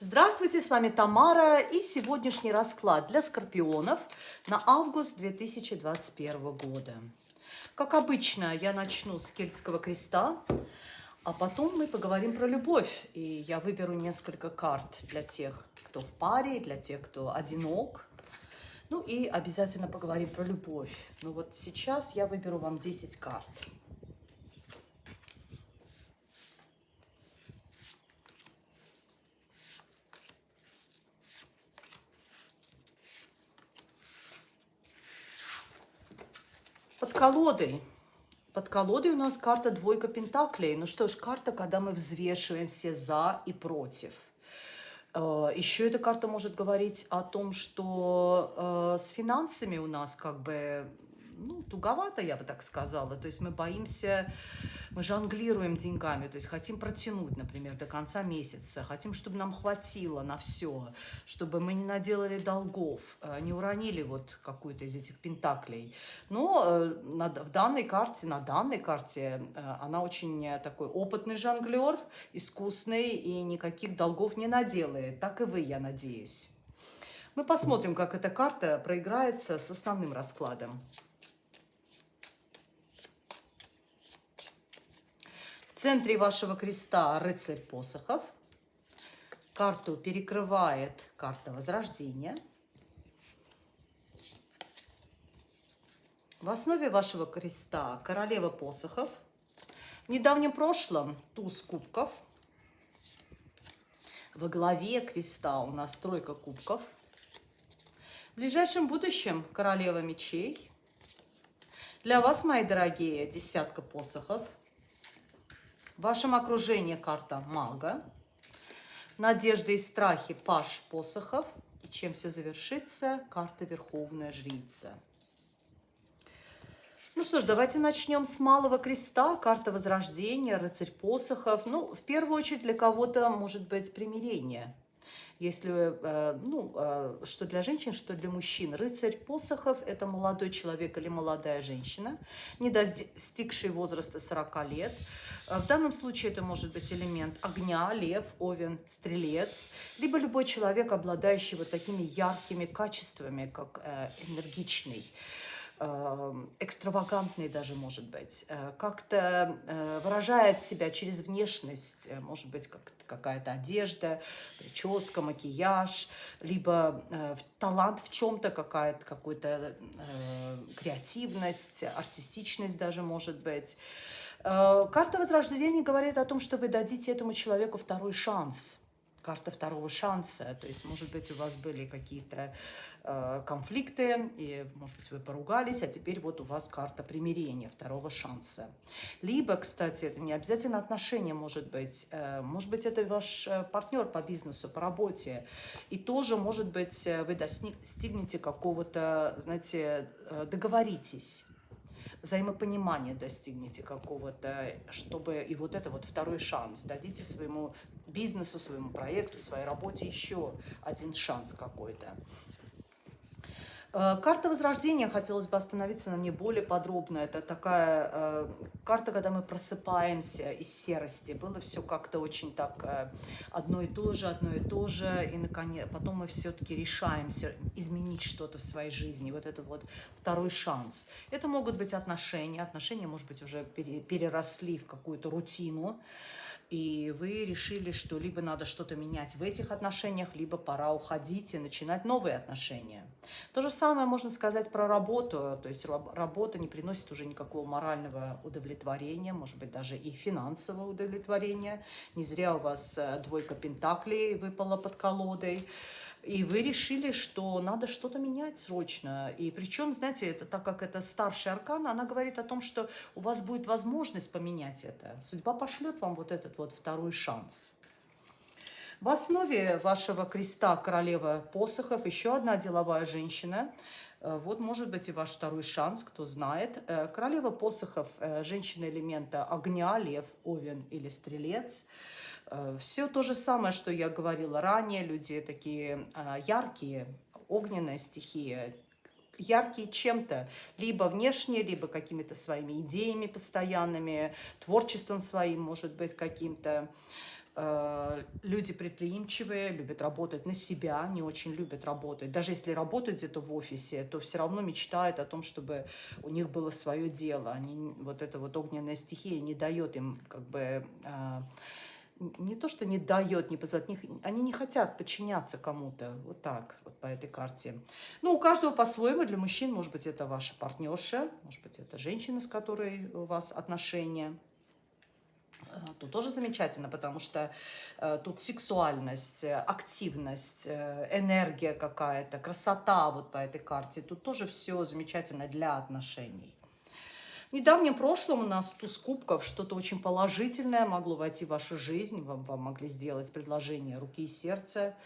Здравствуйте, с вами Тамара и сегодняшний расклад для скорпионов на август 2021 года. Как обычно, я начну с кельтского креста, а потом мы поговорим про любовь. И я выберу несколько карт для тех, кто в паре, для тех, кто одинок. Ну и обязательно поговорим про любовь. Ну вот сейчас я выберу вам 10 карт. Под колодой. Под колодой у нас карта двойка пентаклей. Ну что ж, карта, когда мы взвешиваем все за и против. Э, Еще эта карта может говорить о том, что э, с финансами у нас как бы ну, туговато, я бы так сказала. То есть мы боимся, мы жонглируем деньгами, то есть хотим протянуть, например, до конца месяца, хотим, чтобы нам хватило на все, чтобы мы не наделали долгов, э, не уронили вот какую-то из этих пентаклей. Но э, в данной карте, на данной карте э, она очень такой опытный жонглер, искусный и никаких долгов не наделает. Так и вы, я надеюсь. Мы посмотрим, как эта карта проиграется с основным раскладом. Центре вашего креста рыцарь посохов. Карту перекрывает карта Возрождения. В основе вашего креста королева посохов. В недавнем прошлом туз кубков. Во главе креста у нас тройка кубков. В ближайшем будущем королева мечей. Для вас, мои дорогие, десятка посохов – в вашем окружении карта мага. Надежды и страхи паш посохов. И чем все завершится, карта Верховная Жрица. Ну что ж, давайте начнем с Малого Креста, карта Возрождения, рыцарь посохов. Ну, в первую очередь для кого-то может быть примирение если, э, ну, э, что для женщин, что для мужчин. Рыцарь посохов – это молодой человек или молодая женщина, не достигший возраста 40 лет. Э, в данном случае это может быть элемент огня, лев, овен, стрелец, либо любой человек, обладающий вот такими яркими качествами, как энергичный, экстравагантный даже, может быть, э, как-то э, выражает себя через внешность, э, может быть, как какая-то одежда, прическа, макияж, либо талант в чем-то, какая-то какая-то креативность, артистичность даже, может быть. Карта Возрождения говорит о том, что вы дадите этому человеку второй шанс – карта второго шанса. То есть, может быть, у вас были какие-то э, конфликты, и, может быть, вы поругались, а теперь вот у вас карта примирения, второго шанса. Либо, кстати, это не обязательно отношения, может быть, э, может быть, это ваш э, партнер по бизнесу, по работе, и тоже, может быть, э, вы достигнете какого-то, знаете, э, договоритесь взаимопонимания достигнете какого-то, чтобы и вот это вот второй шанс, дадите своему бизнесу, своему проекту, своей работе еще один шанс какой-то. Э, карта Возрождения, хотелось бы остановиться на ней более подробно. Это такая э, карта, когда мы просыпаемся из серости. Было все как-то очень так э, одно и то же, одно и то же. И наконец, потом мы все-таки решаемся изменить что-то в своей жизни. Вот это вот второй шанс. Это могут быть отношения. Отношения, может быть, уже переросли в какую-то рутину и вы решили, что либо надо что-то менять в этих отношениях, либо пора уходить и начинать новые отношения. То же самое можно сказать про работу, то есть работа не приносит уже никакого морального удовлетворения, может быть, даже и финансового удовлетворения. Не зря у вас э, двойка пентаклей выпала под колодой. И вы решили, что надо что-то менять срочно. И причем, знаете, это так как это старший аркан, она говорит о том, что у вас будет возможность поменять это. Судьба пошлет вам вот этот вот второй шанс. В основе вашего креста королева посохов еще одна деловая женщина. Э, вот может быть и ваш второй шанс, кто знает. Э, королева посохов, э, женщина элемента огня, лев, овен или стрелец – Все то же самое, что я говорила ранее. Люди такие а, яркие, огненная стихия, яркие чем-то, либо внешне, либо какими-то своими идеями постоянными, творчеством своим, может быть, каким-то. Э, люди предприимчивые, любят работать на себя, не очень любят работать. Даже если работают где-то в офисе, то все равно мечтают о том, чтобы у них было свое дело. Они, вот эта вот огненная стихия не дает им как бы э, не то, что не дает, не позволяет, не, они не хотят подчиняться кому-то, вот так, вот по этой карте. Ну, у каждого по-своему, для мужчин, может быть, это ваша партнерша, может быть, это женщина, с которой у вас отношения. Э, тут тоже замечательно, потому что э, тут сексуальность, активность, э, энергия какая-то, красота вот по этой карте. Тут тоже все замечательно для отношений. В недавнем прошлом у нас туз кубков, что-то очень положительное могло войти в вашу жизнь, вам, вам могли сделать предложение руки и сердца,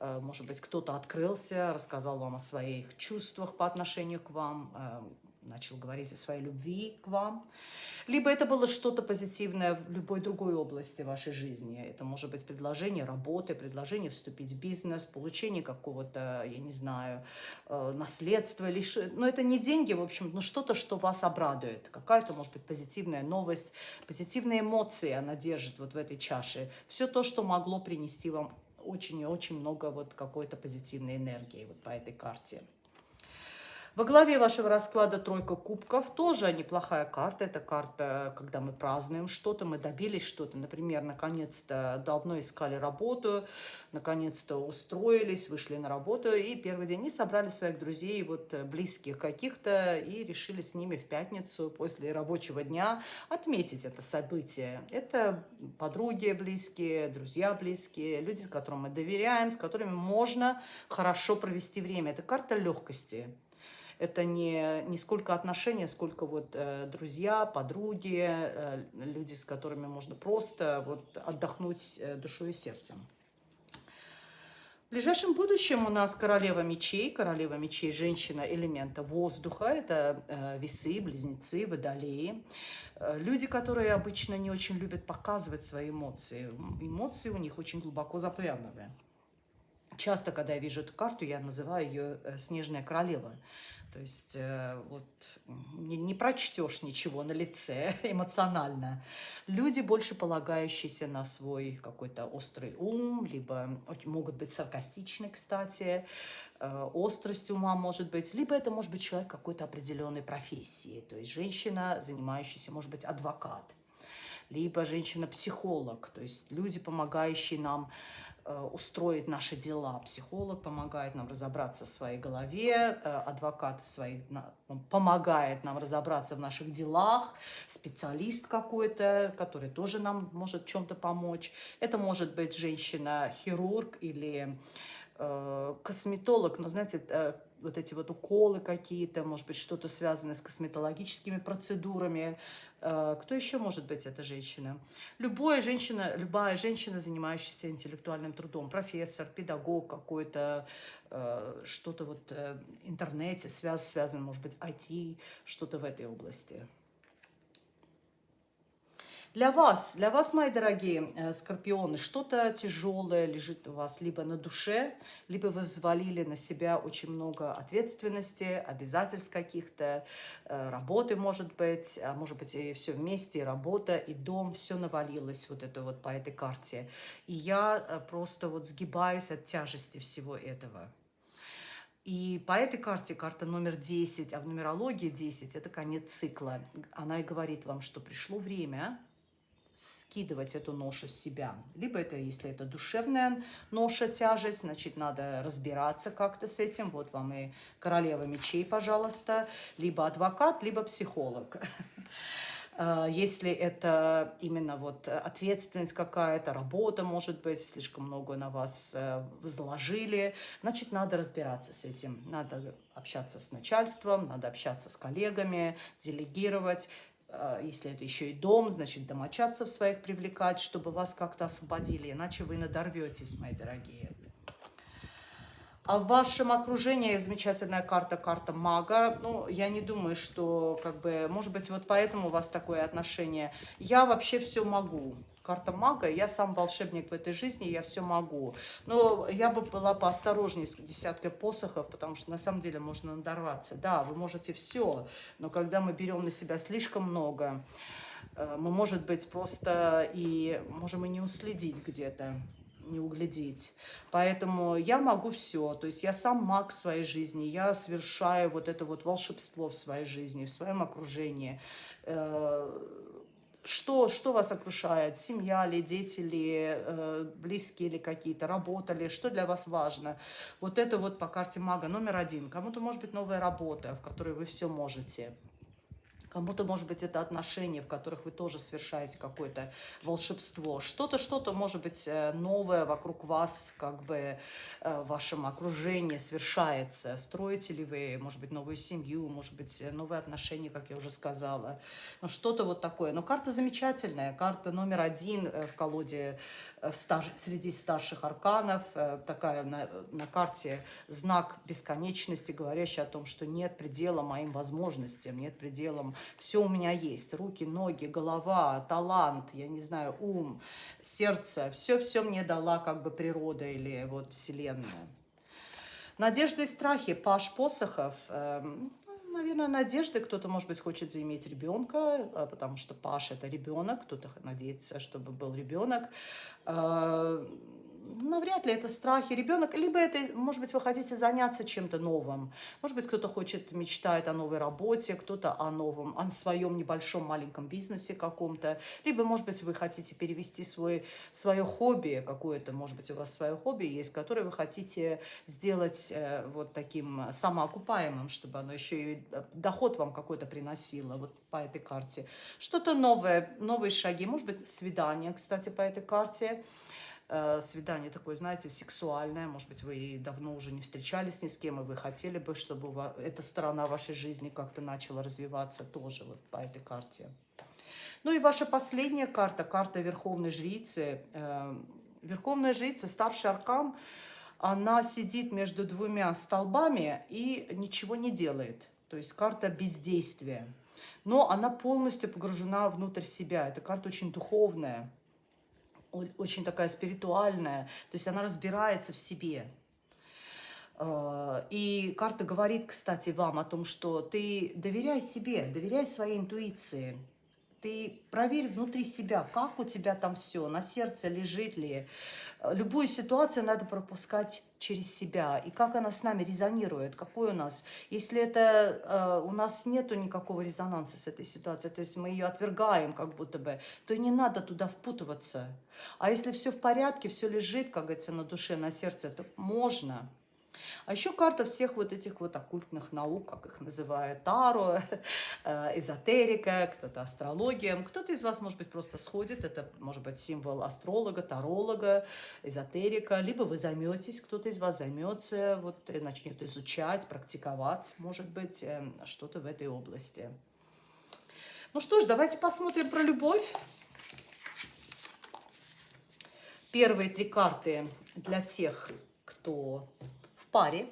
э, может быть, кто-то открылся, рассказал вам о своих чувствах по отношению к вам, э, начал говорить о своей любви к вам. Либо это было что-то позитивное в любой другой области вашей жизни. Это может быть предложение работы, предложение вступить в бизнес, получение какого-то, я не знаю, э, наследства. Лишь... Но это не деньги, в общем, но что-то, что вас обрадует. Какая-то, может быть, позитивная новость, позитивные эмоции она держит вот в этой чаше. Все то, что могло принести вам очень и очень много вот какой-то позитивной энергии вот по этой карте. Во главе вашего расклада тройка кубков, тоже неплохая карта. Это карта, когда мы празднуем что-то, мы добились что-то. Например, наконец-то давно искали работу, наконец-то устроились, вышли на работу. И первый день не собрали своих друзей, вот близких каких-то, и решили с ними в пятницу после рабочего дня отметить это событие. Это подруги близкие, друзья близкие, люди, с которыми мы доверяем, с которыми можно хорошо провести время. Это карта легкости это не, не сколько отношения, сколько вот э, друзья, подруги, э, люди, с которыми можно просто вот отдохнуть э, душой и сердцем. В ближайшем будущем у нас королева мечей. Королева мечей – женщина элемента воздуха. Это э, весы, близнецы, водолеи. Э, люди, которые обычно не очень любят показывать свои эмоции. Эмоции у них очень глубоко запрятаны. Часто, когда я вижу эту карту, я называю ее э, «Снежная королева». То есть э, вот не, не прочтешь ничего на лице эмоционально. Люди, больше полагающиеся на свой какой-то острый ум, либо могут быть саркастичны, кстати, э, острость ума может быть, либо это может быть человек какой-то определенной профессии, то есть женщина, занимающаяся, может быть, адвокат, либо женщина-психолог, то есть люди, помогающие нам Э, устроить наши дела. Психолог помогает нам разобраться в своей голове, э, адвокат в своей, помогает нам разобраться в наших делах, специалист какой-то, который тоже нам может чем-то помочь. Это может быть женщина-хирург или э, косметолог, но, знаете, вот эти вот уколы какие-то, может быть, что-то связанное с косметологическими процедурами. Э, кто еще может быть эта женщина? Любая женщина, любая женщина, занимающаяся интеллектуальным трудом, профессор, педагог какой-то, э, что-то вот в интернете, связ, связано, может быть, IT, что-то в этой области. Для вас, для вас, мои дорогие э, скорпионы, что-то тяжелое лежит у вас либо на душе, либо вы взвалили на себя очень много ответственности, обязательств каких-то, э, работы, может быть, а может быть и все вместе, и работа, и дом, все навалилось вот это вот по этой карте. И я э, просто вот сгибаюсь от тяжести всего этого. И по этой карте, карта номер 10, а в нумерологии 10, это конец цикла. Она и говорит вам, что пришло время скидывать эту ношу с себя. Либо это, если это душевная ноша, тяжесть, значит, надо разбираться как-то с этим. Вот вам и королева мечей, пожалуйста. Либо адвокат, либо психолог. А, если это именно вот ответственность какая-то, работа, может быть, слишком много на вас э, возложили, значит, надо разбираться с этим. Надо общаться с начальством, надо общаться с коллегами, делегировать. А, если это еще и дом, значит, домочадцев своих привлекать, чтобы вас как-то освободили, иначе вы надорветесь, мои дорогие. А в вашем окружении замечательная карта, карта мага. Ну, я не думаю, что, как бы, может быть, вот поэтому у вас такое отношение. Я вообще все могу. Карта мага, я сам волшебник в этой жизни, я все могу. Но я бы была поосторожнее с десяткой посохов, потому что на самом деле можно надорваться. Да, вы можете все, но когда мы берем на себя слишком много, э, мы, может быть, просто и можем и не уследить где-то не углядеть. Поэтому я могу все. То есть я сам маг в своей жизни, я совершаю вот это вот волшебство в своей жизни, в своем окружении. Что, что вас окружает? Семья ли, дети ли, э, близкие ли какие-то, работа ли? Что для вас важно? Вот это вот по карте мага номер один. Кому-то может быть новая работа, в которой вы все можете. Кому-то, может быть, это отношения, в которых вы тоже совершаете какое-то волшебство. Что-то, что-то, может быть, э, новое вокруг вас, как бы э, в вашем окружении совершается. Строите ли вы, может быть, новую семью, может быть, новые отношения, как я уже сказала. Ну, что-то вот такое. Но карта замечательная. Карта номер один э, в колоде в стар... среди старших арканов. Такая на, на карте знак бесконечности, говорящий о том, что нет предела моим возможностям, нет предела все у меня есть. Руки, ноги, голова, талант, я не знаю, ум, сердце. Все-все мне дала как бы природа или вот вселенная. Надежды и страхи. Паш Посохов. Э, наверное, надежды. Кто-то, может быть, хочет заиметь ребенка, э, потому что Паш – это ребенок. Кто-то надеется, чтобы был ребенок. Э, навряд ли это страхи ребенок, либо это, может быть, вы хотите заняться чем-то новым. Может быть, кто-то хочет, мечтает о новой работе, кто-то о новом, о своем небольшом маленьком бизнесе каком-то. Либо, может быть, вы хотите перевести свой, свое хобби, какое-то, может быть, у вас свое хобби есть, которое вы хотите сделать э, вот таким самоокупаемым, чтобы оно еще и э, доход вам какой-то приносило вот по этой карте. Что-то новое, новые шаги, может быть, свидание, кстати, по этой карте. Э, свидание такое, знаете, сексуальное. Может быть, вы давно уже не встречались ни с кем, и вы хотели бы, чтобы эта сторона вашей жизни как-то начала развиваться тоже вот по этой карте. Ну и ваша последняя карта, карта Верховной Жрицы. Э, Верховная Жрица, старший аркан, она сидит между двумя столбами и ничего не делает. То есть карта бездействия. Но она полностью погружена внутрь себя. Эта карта очень духовная очень такая спиритуальная, то есть она разбирается в себе. А, и карта говорит, кстати, вам о том, что ты доверяй себе, доверяй своей интуиции. Ты проверь внутри себя, как у тебя там все, на сердце лежит ли. Любую ситуацию надо пропускать через себя. И как она с нами резонирует, какой у нас. Если это э, у нас нету никакого резонанса с этой ситуацией, то есть мы ее отвергаем как будто бы, то не надо туда впутываться. А если все в порядке, все лежит, как говорится, на душе, на сердце, то можно. А еще карта всех вот этих вот оккультных наук, как их называют, таро, э, эзотерика, кто-то астрология. Кто-то из вас, может быть, просто сходит, это может быть символ астролога, таролога, эзотерика, либо вы займетесь, кто-то из вас займется, вот начнет изучать, практиковать, может быть, эм, что-то в этой области. Ну что ж, давайте посмотрим про любовь. Первые три карты для тех, кто паре.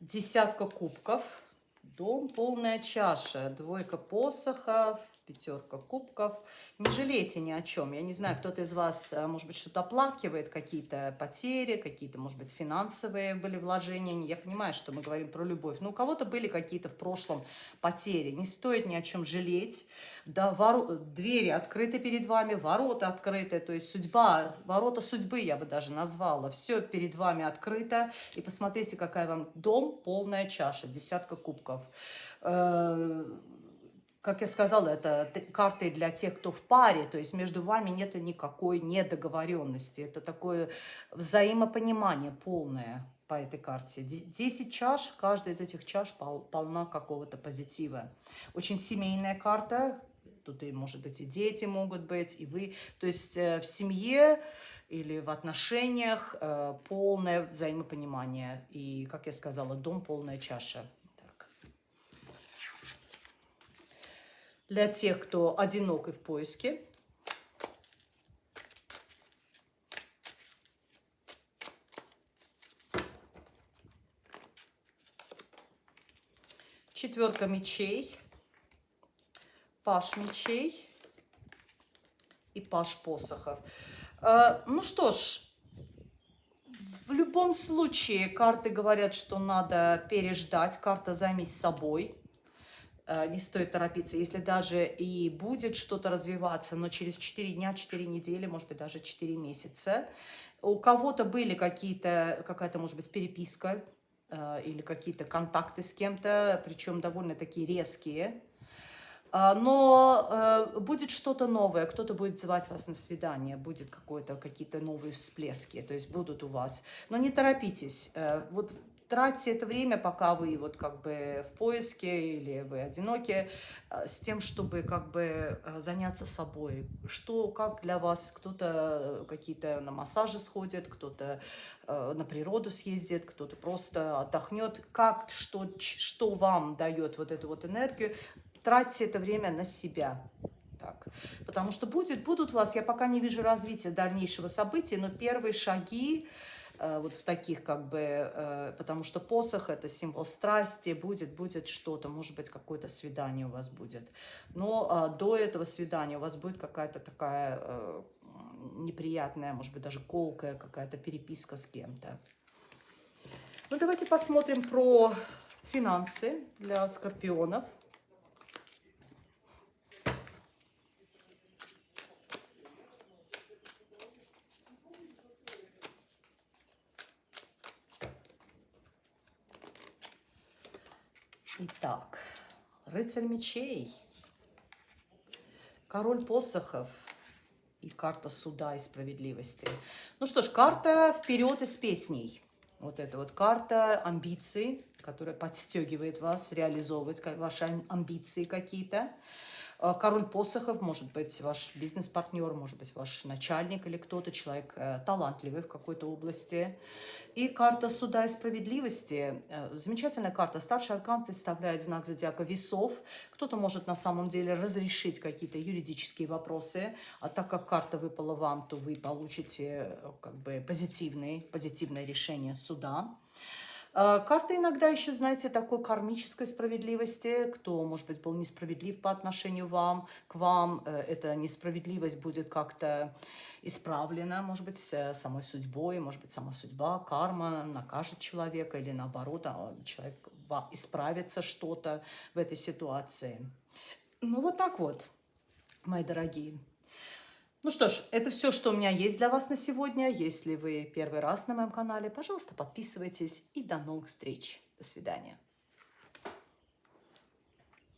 Десятка кубков, дом, полная чаша, двойка посохов, пятерка кубков. Не жалейте ни о чем. Я не знаю, кто-то из вас, э, может быть, что-то оплакивает, какие-то потери, какие-то, может быть, финансовые были вложения. Я понимаю, что мы говорим про любовь. Но у кого-то были какие-то в прошлом потери. Не стоит ни о чем жалеть. Да, воро... Двери открыты перед вами, ворота открыты. То есть судьба, ворота судьбы я бы даже назвала. Все перед вами открыто. И посмотрите, какая вам дом, полная чаша, десятка кубков э, как я сказала, это карты для тех, кто в паре, то есть между вами нет никакой недоговоренности. Это такое взаимопонимание полное по этой карте. Десять чаш, каждая из этих чаш пол, полна какого-то позитива. Очень семейная карта, тут и, может быть, и дети могут быть, и вы. То есть э, в семье или в отношениях э, полное взаимопонимание. И, как я сказала, дом полная чаша. для тех, кто одинок и в поиске. Четверка мечей, паш мечей и паш посохов. Э, ну что ж, в любом случае карты говорят, что надо переждать, карта «Займись собой» не стоит торопиться. Если даже и будет что-то развиваться, но через 4 дня, 4 недели, может быть, даже 4 месяца, у кого-то были какие-то, какая-то, может быть, переписка э, или какие-то контакты с кем-то, причем довольно такие резкие, а, но э, будет что-то новое, кто-то будет звать вас на свидание, будет какие-то новые всплески, то есть будут у вас. Но не торопитесь. Э, вот тратьте это время, пока вы вот как бы в поиске или вы одиноки, э, с тем, чтобы как бы э, заняться собой. Что, как для вас, кто-то какие-то на массажи сходит, кто-то э, на природу съездит, кто-то просто отдохнет. Как, что, что вам дает вот эту вот энергию, тратьте это время на себя. Так. Потому что будет, будут у вас, я пока не вижу развития дальнейшего события, но первые шаги, Э, вот в таких как бы, э, потому что посох это символ страсти, будет, будет что-то, может быть, какое-то свидание у вас будет. Но а, до этого свидания у вас будет какая-то такая э, неприятная, может быть, даже колкая какая-то переписка с кем-то. Ну, давайте посмотрим про финансы для скорпионов. Рыцарь мечей, король посохов и карта суда и справедливости. Ну что ж, карта вперед из песней. Вот это вот карта амбиций, которая подстегивает вас реализовывать ваши амбиции какие-то. Э, король посохов, может быть, ваш бизнес-партнер, может быть, ваш начальник или кто-то, человек э, талантливый в какой-то области. И карта суда и справедливости. Э, замечательная карта. Старший аркан представляет знак зодиака весов. Кто-то может на самом деле разрешить какие-то юридические вопросы, а так как карта выпала вам, то вы получите как бы позитивный, позитивное решение суда. А, карта иногда еще, знаете, такой кармической справедливости. Кто, может быть, был несправедлив по отношению вам, к вам, э, эта несправедливость будет как-то исправлена, может быть, самой судьбой, может быть, сама судьба, карма накажет человека или наоборот, а, человек исправится что-то в этой ситуации. Ну, вот так вот, мои дорогие. Ну что ж, это все, что у меня есть для вас на сегодня. Если вы первый раз на моем канале, пожалуйста, подписывайтесь и до новых встреч. До свидания.